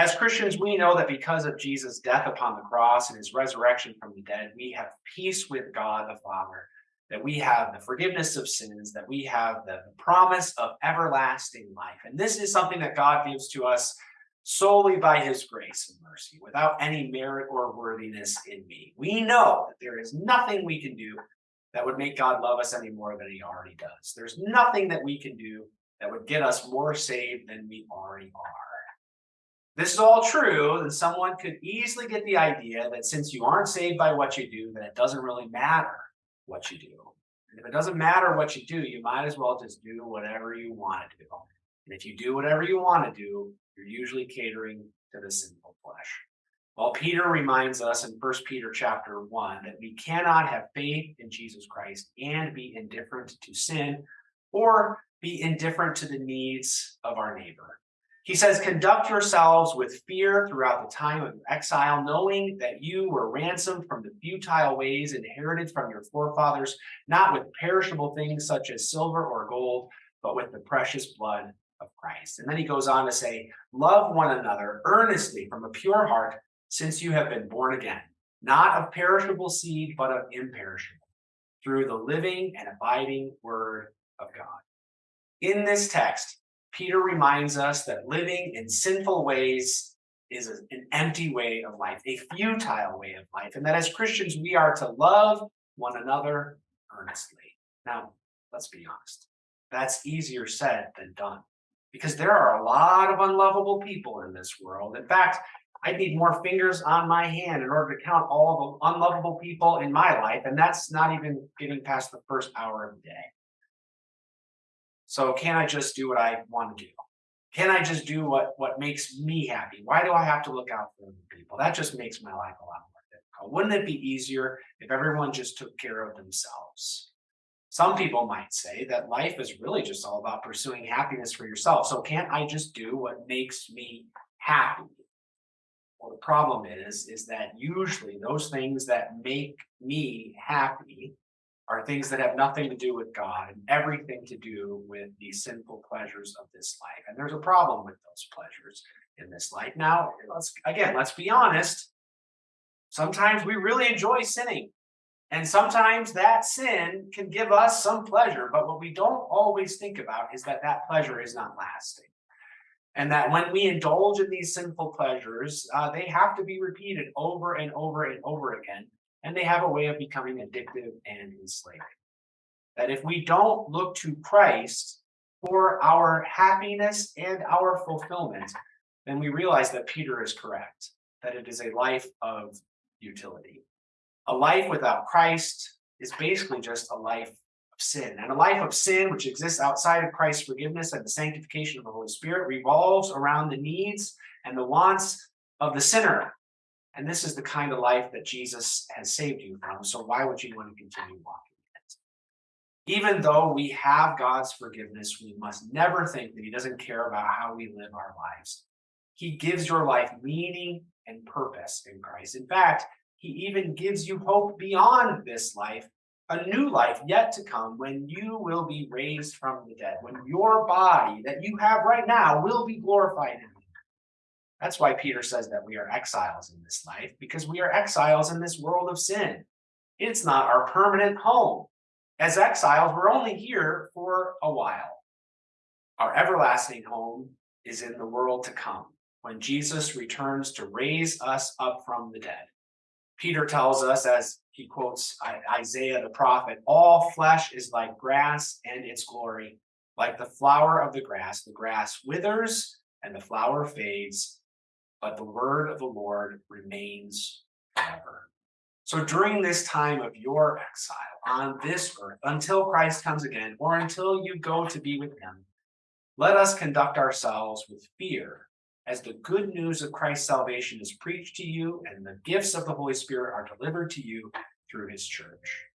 As Christians, we know that because of Jesus' death upon the cross and his resurrection from the dead, we have peace with God the Father, that we have the forgiveness of sins, that we have the promise of everlasting life. And this is something that God gives to us solely by his grace and mercy, without any merit or worthiness in me. We know that there is nothing we can do that would make God love us any more than he already does. There's nothing that we can do that would get us more saved than we already are. This is all true, then someone could easily get the idea that since you aren't saved by what you do, that it doesn't really matter what you do. And if it doesn't matter what you do, you might as well just do whatever you want to do. And if you do whatever you want to do, you're usually catering to the sinful flesh. Well, Peter reminds us in 1 Peter chapter 1 that we cannot have faith in Jesus Christ and be indifferent to sin or be indifferent to the needs of our neighbor. He says, conduct yourselves with fear throughout the time of exile, knowing that you were ransomed from the futile ways inherited from your forefathers, not with perishable things such as silver or gold, but with the precious blood of Christ. And then he goes on to say, love one another earnestly from a pure heart, since you have been born again, not of perishable seed, but of imperishable, through the living and abiding word of God. In this text, Peter reminds us that living in sinful ways is an empty way of life, a futile way of life, and that as Christians, we are to love one another earnestly. Now, let's be honest. That's easier said than done because there are a lot of unlovable people in this world. In fact, I need more fingers on my hand in order to count all the unlovable people in my life, and that's not even getting past the first hour of the day. So can I just do what I want to do? Can I just do what, what makes me happy? Why do I have to look out for other people? That just makes my life a lot more difficult. Wouldn't it be easier if everyone just took care of themselves? Some people might say that life is really just all about pursuing happiness for yourself. So can't I just do what makes me happy? Well, the problem is, is that usually those things that make me happy are things that have nothing to do with God and everything to do with the sinful pleasures of this life. And there's a problem with those pleasures in this life. Now, let's again, let's be honest. Sometimes we really enjoy sinning. And sometimes that sin can give us some pleasure, but what we don't always think about is that that pleasure is not lasting. And that when we indulge in these sinful pleasures, uh, they have to be repeated over and over and over again and they have a way of becoming addictive and enslaving. That if we don't look to Christ for our happiness and our fulfillment, then we realize that Peter is correct, that it is a life of utility. A life without Christ is basically just a life of sin. And a life of sin, which exists outside of Christ's forgiveness and the sanctification of the Holy Spirit, revolves around the needs and the wants of the sinner and this is the kind of life that Jesus has saved you from. So why would you want to continue walking in it? Even though we have God's forgiveness, we must never think that he doesn't care about how we live our lives. He gives your life meaning and purpose in Christ. In fact, he even gives you hope beyond this life, a new life yet to come when you will be raised from the dead, when your body that you have right now will be glorified in that's why Peter says that we are exiles in this life, because we are exiles in this world of sin. It's not our permanent home. As exiles, we're only here for a while. Our everlasting home is in the world to come, when Jesus returns to raise us up from the dead. Peter tells us, as he quotes Isaiah the prophet, all flesh is like grass and its glory, like the flower of the grass. The grass withers and the flower fades, but the word of the Lord remains forever. So during this time of your exile on this earth, until Christ comes again, or until you go to be with him, let us conduct ourselves with fear as the good news of Christ's salvation is preached to you and the gifts of the Holy Spirit are delivered to you through his church.